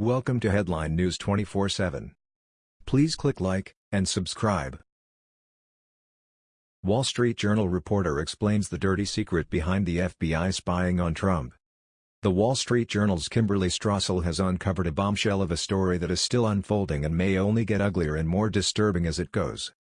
Welcome to Headline News 24/7. Please click like and subscribe. Wall Street Journal reporter explains the dirty secret behind the FBI spying on Trump. The Wall Street Journal's Kimberly Strassel has uncovered a bombshell of a story that is still unfolding and may only get uglier and more disturbing as it goes.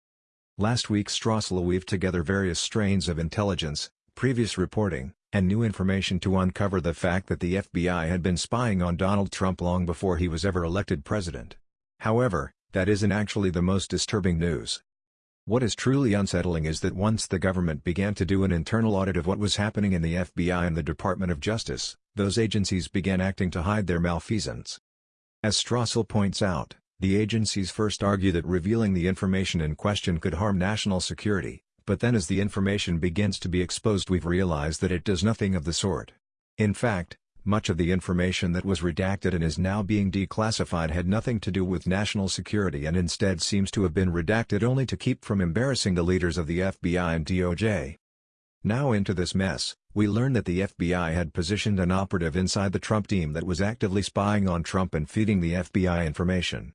Last week Strassel weaved together various strains of intelligence, previous reporting, and new information to uncover the fact that the FBI had been spying on Donald Trump long before he was ever elected president. However, that isn't actually the most disturbing news. What is truly unsettling is that once the government began to do an internal audit of what was happening in the FBI and the Department of Justice, those agencies began acting to hide their malfeasance. As Strassel points out, the agencies first argue that revealing the information in question could harm national security, but then as the information begins to be exposed we've realized that it does nothing of the sort. In fact, much of the information that was redacted and is now being declassified had nothing to do with national security and instead seems to have been redacted only to keep from embarrassing the leaders of the FBI and DOJ. Now into this mess, we learn that the FBI had positioned an operative inside the Trump team that was actively spying on Trump and feeding the FBI information.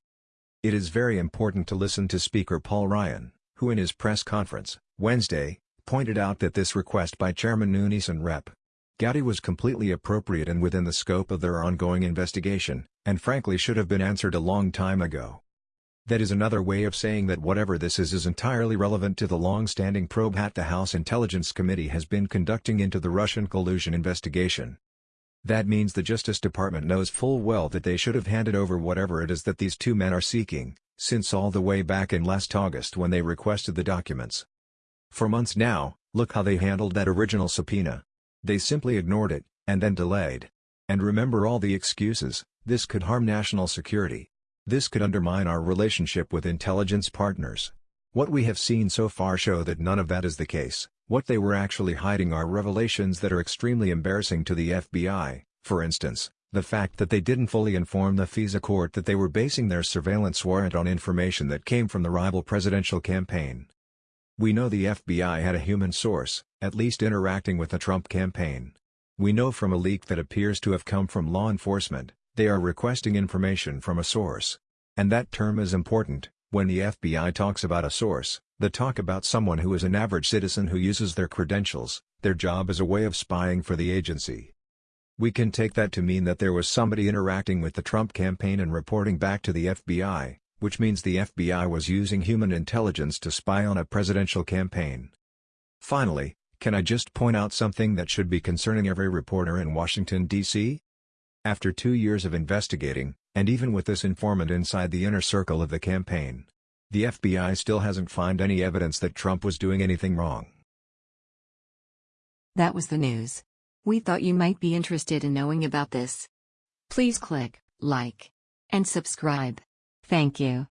It is very important to listen to Speaker Paul Ryan, who in his press conference, Wednesday, pointed out that this request by Chairman Nunes and Rep. Gowdy was completely appropriate and within the scope of their ongoing investigation, and frankly should have been answered a long time ago. That is another way of saying that whatever this is is entirely relevant to the long-standing probe that the House Intelligence Committee has been conducting into the Russian collusion investigation. That means the Justice Department knows full well that they should have handed over whatever it is that these two men are seeking, since all the way back in last August when they requested the documents. For months now, look how they handled that original subpoena. They simply ignored it, and then delayed. And remember all the excuses, this could harm national security. This could undermine our relationship with intelligence partners. What we have seen so far show that none of that is the case, what they were actually hiding are revelations that are extremely embarrassing to the FBI, for instance, the fact that they didn't fully inform the FISA court that they were basing their surveillance warrant on information that came from the rival presidential campaign. We know the FBI had a human source, at least interacting with the Trump campaign. We know from a leak that appears to have come from law enforcement, they are requesting information from a source. And that term is important, when the FBI talks about a source, they talk about someone who is an average citizen who uses their credentials, their job as a way of spying for the agency. We can take that to mean that there was somebody interacting with the Trump campaign and reporting back to the FBI, which means the FBI was using human intelligence to spy on a presidential campaign. Finally, can I just point out something that should be concerning every reporter in Washington, D.C.? After two years of investigating, and even with this informant inside the inner circle of the campaign, the FBI still hasn't found any evidence that Trump was doing anything wrong. That was the news. We thought you might be interested in knowing about this. Please click like and subscribe. Thank you.